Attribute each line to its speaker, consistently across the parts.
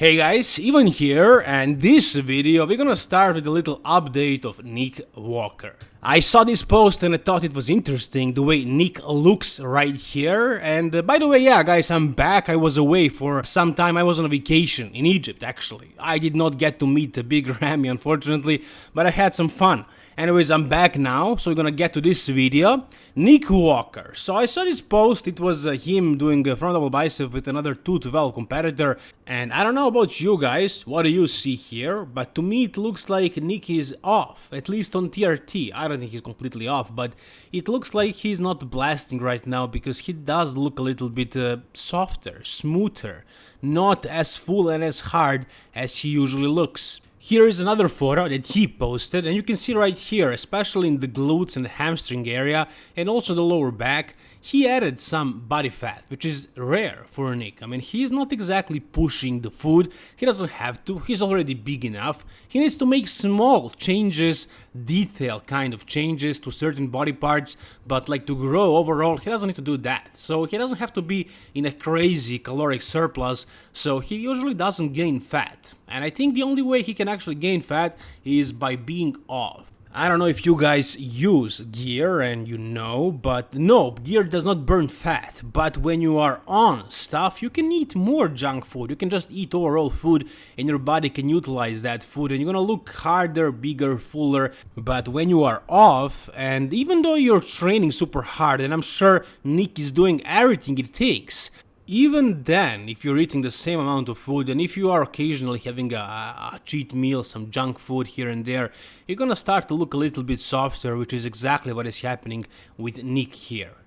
Speaker 1: Hey guys, Ivan here, and this video we're gonna start with a little update of Nick Walker. I saw this post and I thought it was interesting the way Nick looks right here, and uh, by the way, yeah guys, I'm back, I was away for some time, I was on a vacation in Egypt actually. I did not get to meet the big Ramy unfortunately, but I had some fun. Anyways, I'm back now, so we're gonna get to this video. Nick Walker. So I saw this post, it was uh, him doing a front double bicep with another 212 competitor, and I don't know about you guys, what do you see here, but to me it looks like Nick is off, at least on TRT. I don't think he's completely off, but it looks like he's not blasting right now because he does look a little bit uh, softer, smoother, not as full and as hard as he usually looks. Here is another photo that he posted and you can see right here, especially in the glutes and hamstring area and also the lower back, he added some body fat, which is rare for Nick. I mean, he's not exactly pushing the food, he doesn't have to, he's already big enough. He needs to make small changes, detail kind of changes to certain body parts, but like to grow overall, he doesn't need to do that. So he doesn't have to be in a crazy caloric surplus, so he usually doesn't gain fat. And I think the only way he can actually gain fat is by being off. I don't know if you guys use gear and you know, but no, gear does not burn fat. But when you are on stuff, you can eat more junk food. You can just eat overall food and your body can utilize that food and you're gonna look harder, bigger, fuller. But when you are off, and even though you're training super hard, and I'm sure Nick is doing everything it takes, even then, if you're eating the same amount of food and if you are occasionally having a, a, cheat meal, some junk food here and there, you're gonna start to look a little bit softer, which is exactly what is happening with Nick here.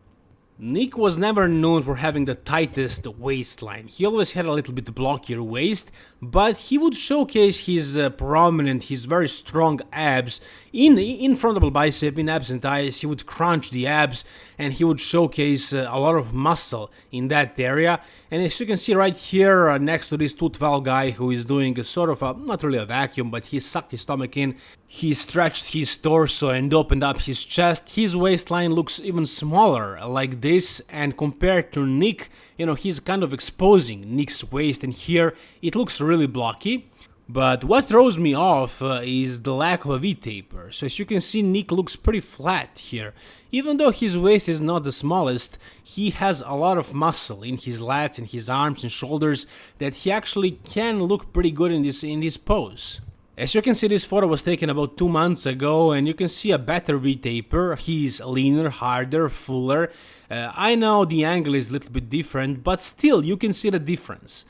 Speaker 1: Nick was never known for having the tightest waistline. He always had a little bit blockier waist, but he would showcase his uh, prominent, his very strong abs in in front double bicep, in abs and thighs. He would crunch the abs and he would showcase uh, a lot of muscle in that area. And as you can see right here uh, next to this 212 guy who is doing a sort of a, not really a vacuum, but he sucked his stomach in, he stretched his torso and opened up his chest. His waistline looks even smaller like this and compared to Nick, you know, he's kind of exposing Nick's waist and here it looks really blocky. But what throws me off uh, is the lack of a V-taper, so as you can see Nick looks pretty flat here. Even though his waist is not the smallest, he has a lot of muscle in his lats and his arms and shoulders that he actually can look pretty good in this in this pose. As you can see, this photo was taken about two months ago, and you can see a better V-taper. He's leaner, harder, fuller. Uh, I know the angle is a little bit different, but still, you can see the difference.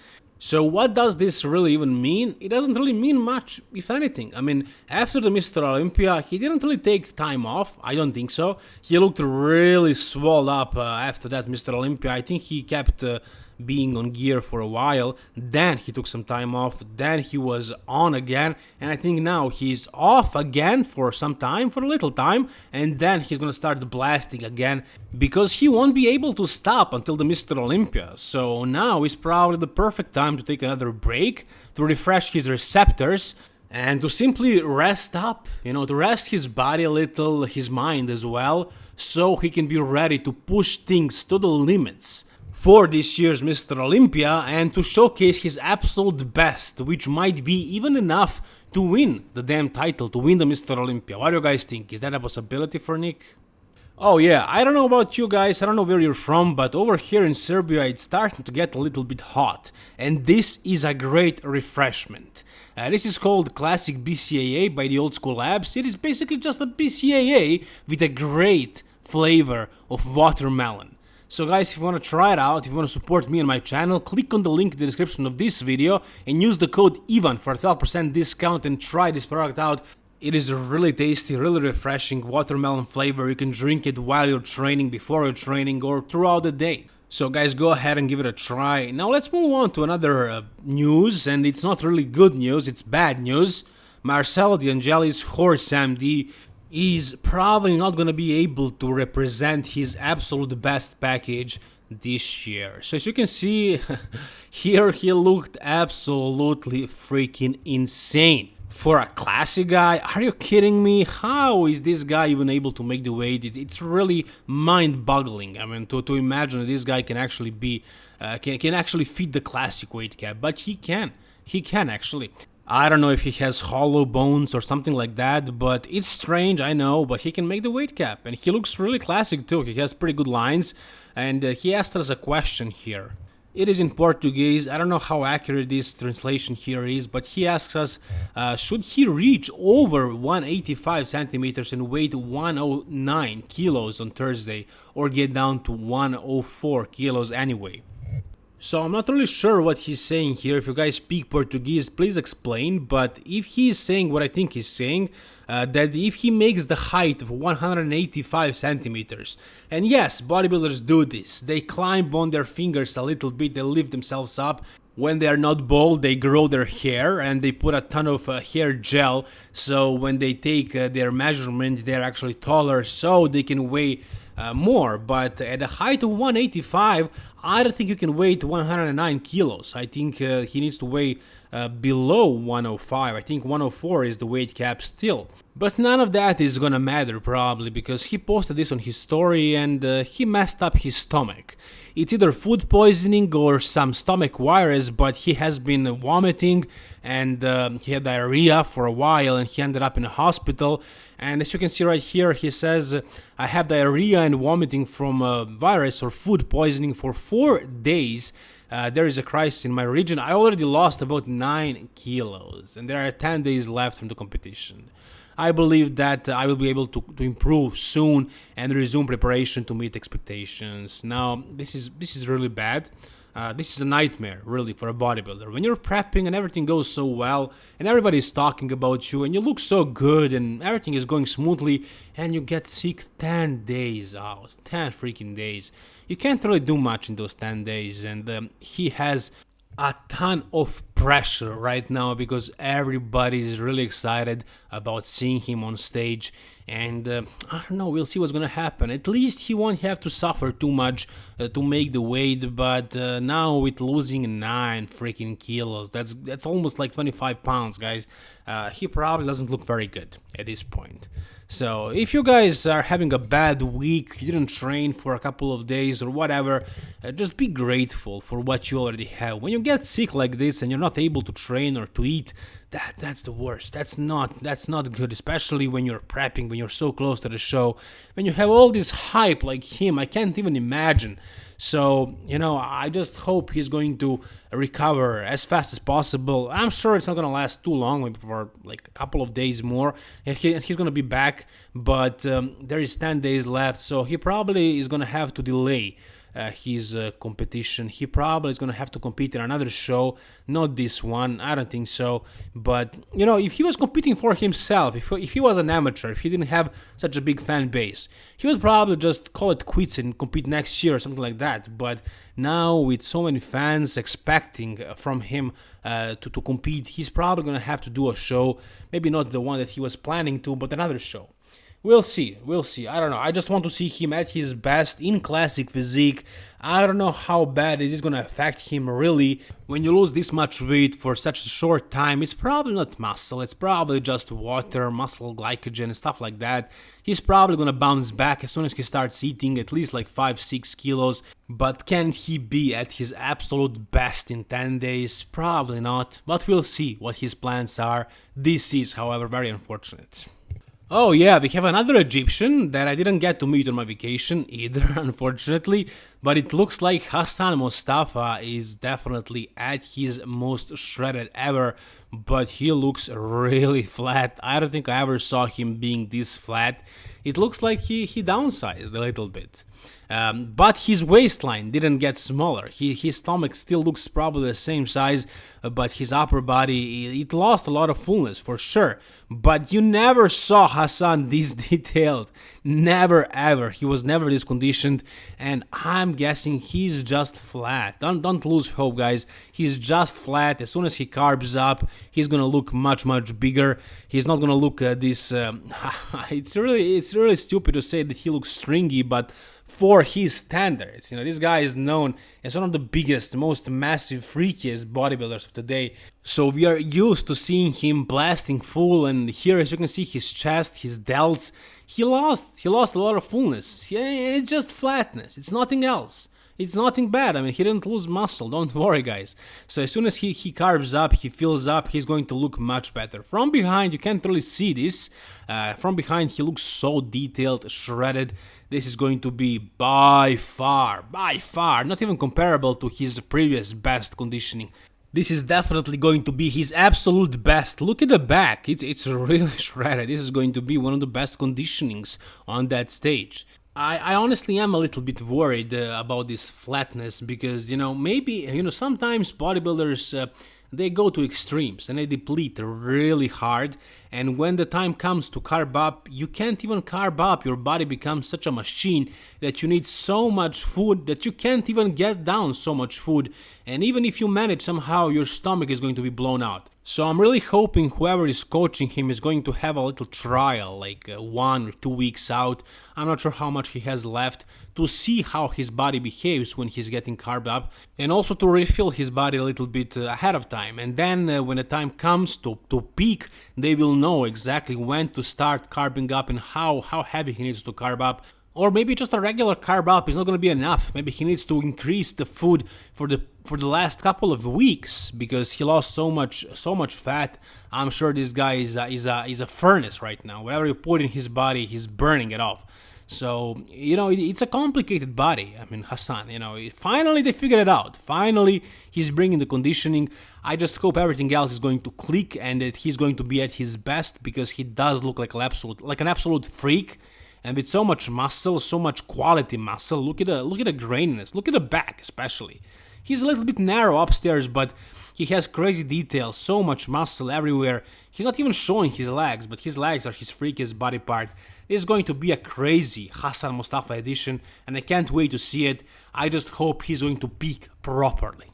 Speaker 1: So what does this really even mean? It doesn't really mean much, if anything. I mean, after the Mr. Olympia, he didn't really take time off, I don't think so. He looked really swelled up uh, after that Mr. Olympia. I think he kept uh, being on gear for a while. Then he took some time off. Then he was on again. And I think now he's off again for some time, for a little time. And then he's gonna start blasting again because he won't be able to stop until the Mr. Olympia. So now is probably the perfect time to take another break, to refresh his receptors and to simply rest up, you know, to rest his body a little, his mind as well, so he can be ready to push things to the limits for this year's Mr. Olympia and to showcase his absolute best, which might be even enough to win the damn title, to win the Mr. Olympia. What do you guys think? Is that a possibility for Nick? Oh yeah, I don't know about you guys, I don't know where you're from, but over here in Serbia it's starting to get a little bit hot. And this is a great refreshment. Uh, this is called Classic BCAA by the Old School Labs. It is basically just a BCAA with a great flavor of watermelon. So guys, if you want to try it out, if you want to support me and my channel, click on the link in the description of this video and use the code IVAN for a 12% discount and try this product out. It is a really tasty, really refreshing watermelon flavor. You can drink it while you're training, before you're training, or throughout the day. So guys, go ahead and give it a try. Now let's move on to another uh, news, and it's not really good news, it's bad news. Marcelo D'Angeli's horse MD is probably not going to be able to represent his absolute best package this year. So as you can see, here he looked absolutely freaking insane. For a classic guy, are you kidding me? How is this guy even able to make the weight? it's really mind-boggling. I mean, to, to imagine this guy can actually be, uh, can, can actually fit the classic weight cap, but he can. he can actually. I don't know if he has hollow bones or something like that, but it's strange, I know, but he can make the weight cap, and he looks really classic too, he has pretty good lines, and uh, he asked us a question here. It is in Portuguese, I don't know how accurate this translation here is, but he asks us, uh, should he reach over 185 centimeters and weight 109 kilos on Thursday, or get down to 104 kilos anyway? So I'm not really sure what he's saying here. If you guys speak Portuguese, please explain. But if he's saying what I think he's saying, uh, that if he makes the height of 185 centimeters, and yes, bodybuilders do this. They climb on their fingers a little bit, they lift themselves up. When they are not bald, they grow their hair and they put a ton of uh, hair gel. So when they take uh, their measurement, they're actually taller, so they can weigh uh, more, but at a height of 185, I don't think you can weigh 109 kilos. I think uh, he needs to weigh uh, below 105. I think 104 is the weight cap still. But none of that is gonna matter probably because he posted this on his story and uh, he messed up his stomach. It's either food poisoning or some stomach virus, but he has been vomiting and uh, he had diarrhea for a while and he ended up in a hospital. And as you can see right here, he says, I have diarrhea and vomiting from a virus or food poisoning for four days. Uh, there is a crisis in my region. I already lost about 9 kilos and there are 10 days left from the competition. I believe that I will be able to, to improve soon and resume preparation to meet expectations. Now, this is this is really bad. Uh, this is a nightmare, really, for a bodybuilder. When you're prepping and everything goes so well, and everybody's talking about you, and you look so good, and everything is going smoothly, and you get sick 10 days out. 10 freaking days. You can't really do much in those 10 days, and um, he has a ton of pressure right now because everybody is really excited about seeing him on stage. And uh, I don't know we'll see what's gonna happen. At least he won't have to suffer too much uh, to make the weight but uh, now with losing 9 freaking kilos that's that's almost like 25 pounds guys. Uh, he probably doesn't look very good at this point so if you guys are having a bad week, you didn't train for a couple of days or whatever, uh, just be grateful for what you already have. When you get sick like this and you're not able to train or to eat, that that's the worst. That's not that's not good, especially when you're prepping, when you're so close to the show, when you have all this hype like him. I can't even imagine so, you know, I just hope he's going to recover as fast as possible. I'm sure it's not going to last too long, maybe for like a couple of days more. And he, he's going to be back, but um, there is 10 days left, so he probably is going to have to delay uh, his uh, competition. He probably is going to have to compete in another show, not this one. I don't think so. But, you know, if he was competing for himself, if, if he was an amateur, if he didn't have such a big fan base, he would probably just call it quits and compete next year or something like that. But now, with so many fans expecting uh, from him uh, to, to compete, he's probably going to have to do a show. Maybe not the one that he was planning to, but another show. We'll see. We'll see. I don't know. I just want to see him at his best in classic physique. I don't know how bad it is going to affect him really. When you lose this much weight for such a short time, it's probably not muscle. It's probably just water, muscle glycogen, and stuff like that. He's probably going to bounce back as soon as he starts eating at least like 5-6 kilos. But can he be at his absolute best in 10 days? Probably not. But we'll see what his plans are. This is, however, very unfortunate. Oh yeah, we have another Egyptian that I didn't get to meet on my vacation either, unfortunately, but it looks like Hassan Mustafa is definitely at his most shredded ever, but he looks really flat. I don't think I ever saw him being this flat. It looks like he, he downsized a little bit. Um, but his waistline didn't get smaller. He, his stomach still looks probably the same size, uh, but his upper body, it lost a lot of fullness for sure. But you never saw Hassan this detailed. Never ever. He was never this conditioned, and I'm guessing he's just flat. Don't, don't lose hope, guys. He's just flat. As soon as he carbs up, he's gonna look much, much bigger. He's not gonna look uh, this. Um, it's really, it's really stupid to say that he looks stringy, but for his standards. You know, this guy is known as one of the biggest, most massive, freakiest bodybuilders of today. So we are used to seeing him blasting full, and here, as you can see, his chest, his delts, he lost, he lost a lot of fullness. Yeah, It's just flatness. It's nothing else. it's nothing bad. I mean, he didn't lose muscle. Don't worry, guys. So as soon as he, he carbs up, he fills up, he's going to look much better. From behind, you can't really see this. Uh, from behind, he looks so detailed, shredded. This is going to be by far, by far, not even comparable to his previous best conditioning. This is definitely going to be his absolute best. Look at the back, it's, it's really shredded. This is going to be one of the best conditionings on that stage. I, I honestly am a little bit worried uh, about this flatness because you know maybe you know sometimes bodybuilders uh, they go to extremes and they deplete really hard. And when the time comes to carb up you can't even carb up. Your body becomes such a machine that you need so much food that you can't even get down so much food. And even if you manage somehow your stomach is going to be blown out so I'm really hoping whoever is coaching him is going to have a little trial, like uh, one or two weeks out. I'm not sure how much he has left to see how his body behaves when he's getting carb up, and also to refill his body a little bit uh, ahead of time. And then uh, when the time comes to, to peak, they will know exactly when to start carbing up and how, how heavy he needs to carb up or maybe just a regular carb up is not going to be enough. Maybe he needs to increase the food for the for the last couple of weeks because he lost so much so much fat. I'm sure this guy is a, is a is a furnace right now. Whatever you put in his body, he's burning it off. So you know it's a complicated body. I mean Hassan, you know, finally they figured it out. Finally he's bringing the conditioning. I just hope everything else is going to click and that he's going to be at his best because he does look like an absolute like an absolute freak and with so much muscle, so much quality muscle. Look at the look at the graininess. Look at the back, especially. He's a little bit narrow upstairs, but he has crazy details, so much muscle everywhere. He's not even showing his legs, but his legs are his freakiest body part. This is going to be a crazy Hassan Mustafa edition, and I can't wait to see it. I just hope he's going to peak properly.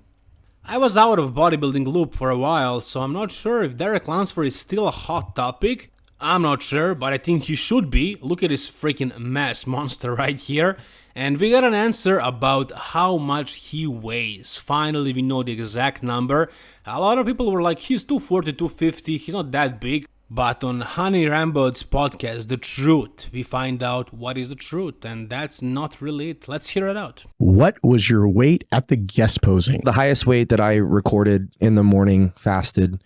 Speaker 1: I was out of bodybuilding loop for a while, so I'm not sure if Derek Lunsford is still a hot topic. I'm not sure, but I think he should be. Look at this freaking mass monster right here. And we got an answer about how much he weighs. Finally, we know the exact number. A lot of people were like, he's 240, 250, he's not that big. But on Hany Rambod's podcast, The Truth, we find out what is the truth, and that's not really it. Let's hear it out.
Speaker 2: What was your weight at the guest posing?
Speaker 3: The highest weight that I recorded in the morning fasted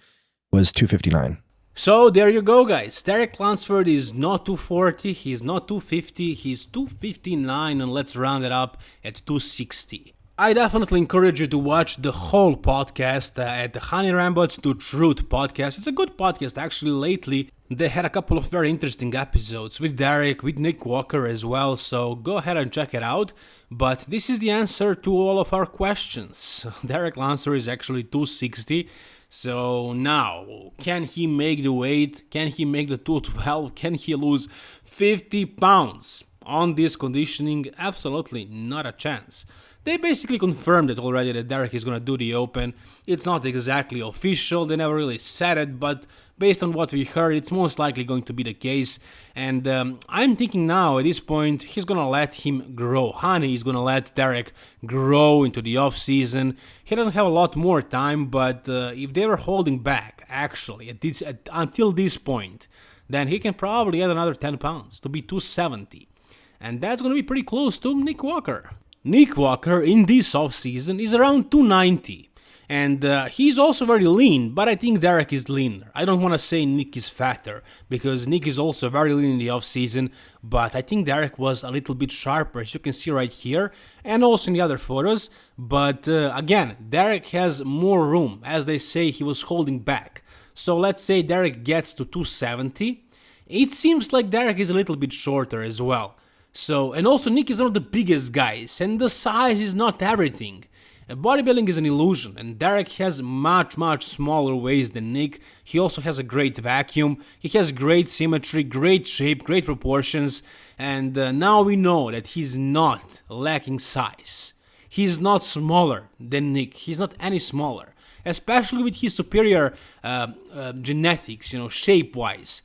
Speaker 3: was 259.
Speaker 1: So there you go guys, Derek Lunsford is not 240, he's not 250, he's 259 and let's round it up at 260. I definitely encourage you to watch the whole podcast uh, at the Hany Rambod's to Truth podcast. It's a good podcast actually lately. They had a couple of very interesting episodes with Derek, with Nick Walker as well, so go ahead and check it out. But this is the answer to all of our questions. Derek Lunsford is actually 260 so now, can he make the weight? Can he make the 212? Can he lose 50 pounds? On this conditioning, absolutely not a chance. They basically confirmed it already that Derek is gonna do the Open. It's not exactly official, they never really said it, but based on what we heard, it's most likely going to be the case. And um, I'm thinking now, at this point, he's gonna let him grow. Hany is gonna let Derek grow into the off season. He doesn't have a lot more time, but uh, if they were holding back, actually, at this, at, until this point, then he can probably add another 10 pounds to be 270. And that's gonna be pretty close to Nick Walker. Nick Walker in this off season is around 290 and uh, he's also very lean, but I think Derek is leaner. I don't want to say Nick is fatter, because Nick is also very lean in the off season, but I think Derek was a little bit sharper, as you can see right here, and also in the other photos. But uh, again, Derek has more room, as they say he was holding back. So let's say Derek gets to 270. It seems like Derek is a little bit shorter as well. So, and also Nick is one of the biggest guys, and the size is not everything. Bodybuilding is an illusion, and Derek has much, much smaller waist than Nick. He also has a great vacuum, he has great symmetry, great shape, great proportions, and uh, now we know that he's not lacking size. He's not smaller than Nick, he's not any smaller, especially with his superior uh, uh, genetics, you know, shape wise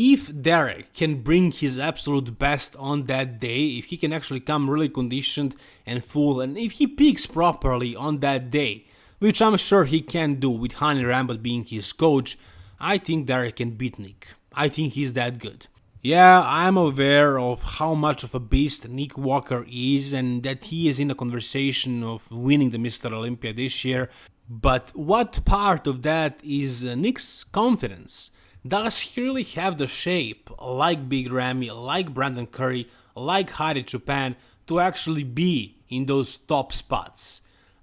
Speaker 1: if Derek can bring his absolute best on that day, if he can actually come really conditioned and full, and if he peaks properly on that day, which I'm sure he can do with Hany Rambod being his coach, I think Derek can beat Nick. I think he's that good. Yeah, I'm aware of how much of a beast Nick Walker is and that he is in the conversation of winning the Mr. Olympia this year. But what part of that is uh, Nick's confidence? Does he really have the shape, like Big Ramy, like Brandon Curry, like Hadi Choopan, to actually be in those top spots?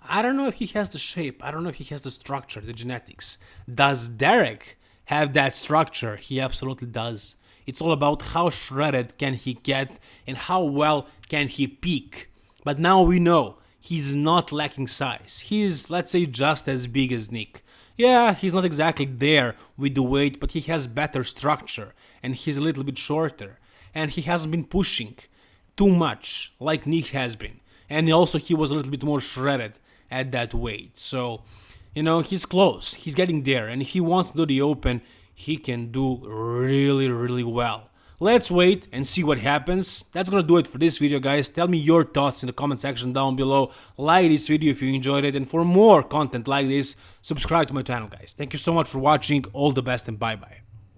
Speaker 1: I don't know if he has the shape, I don't know if he has the structure, the genetics. Does Derek have that structure? He absolutely does. It's all about how shredded can he get and how well can he peak. But now we know he's not lacking size. He's, let's say, just as big as Nick. Yeah, he's not exactly there with the weight, but he has better structure and he's a little bit shorter. And he hasn't been pushing too much like Nick has been. And also he was a little bit more shredded at that weight. So, you know, he's close. He's getting there. And if he wants to do the open, he can do really, really well. Let's wait and see what happens. That's gonna do it for this video guys. Tell me your thoughts in the comment section down below. Like this video if you enjoyed it and for more content like this, subscribe to my channel guys. Thank you so much for watching. All the best and bye bye.